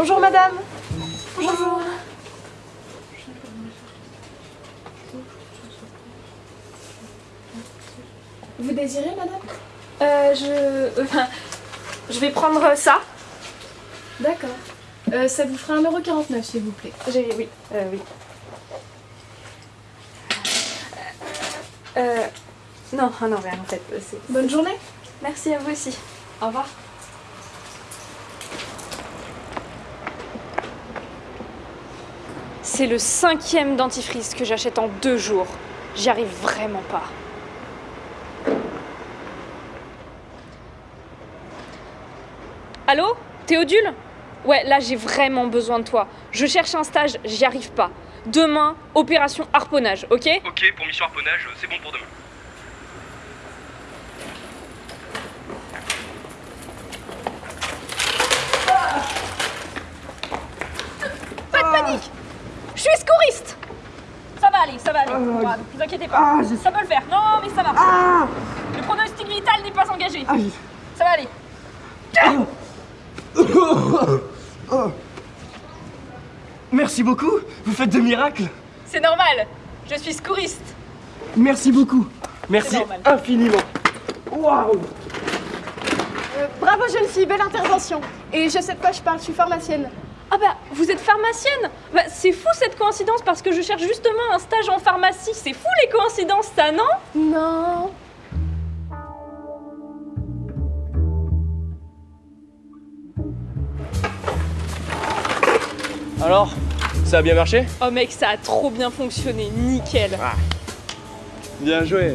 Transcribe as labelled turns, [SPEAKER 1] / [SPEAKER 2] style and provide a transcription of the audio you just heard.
[SPEAKER 1] Bonjour madame. Bonjour. Vous désirez madame?
[SPEAKER 2] Euh, je... Enfin, je vais prendre ça.
[SPEAKER 1] D'accord. Euh, ça vous fera 1,49€ s'il vous plaît.
[SPEAKER 2] J'ai... oui, euh, oui. Euh... Non, ah non, rien en fait.
[SPEAKER 1] Bonne journée.
[SPEAKER 2] Merci à vous aussi. Au revoir. C'est le cinquième dentifrice que j'achète en deux jours. J'y arrive vraiment pas. Allô? Théodule? Ouais, là j'ai vraiment besoin de toi. Je cherche un stage, j'y arrive pas. Demain, opération harponnage, ok?
[SPEAKER 3] Ok, pour mission harponnage, c'est bon pour demain.
[SPEAKER 2] Pas de panique Secouriste Ça va aller, ça va aller. Ne vous inquiétez pas. Ça peut le faire. Non, mais ça va. Le pronostic vital n'est pas engagé. Ça va aller.
[SPEAKER 3] Merci beaucoup, vous faites de miracles.
[SPEAKER 2] C'est normal. Je suis secouriste.
[SPEAKER 3] Merci beaucoup. Merci infiniment. Waouh
[SPEAKER 1] Euh, Bravo jeune fille, belle intervention. Et je sais de quoi je parle, je suis pharmacienne.
[SPEAKER 2] Ah bah, vous êtes pharmacienne Bah, c'est fou cette coïncidence parce que je cherche justement un stage en pharmacie. C'est fou les coïncidences, ça, non?
[SPEAKER 1] Non.
[SPEAKER 3] Alors, ça a bien marché?
[SPEAKER 2] Oh mec, ça a trop bien fonctionné, nickel.
[SPEAKER 3] Bien joué.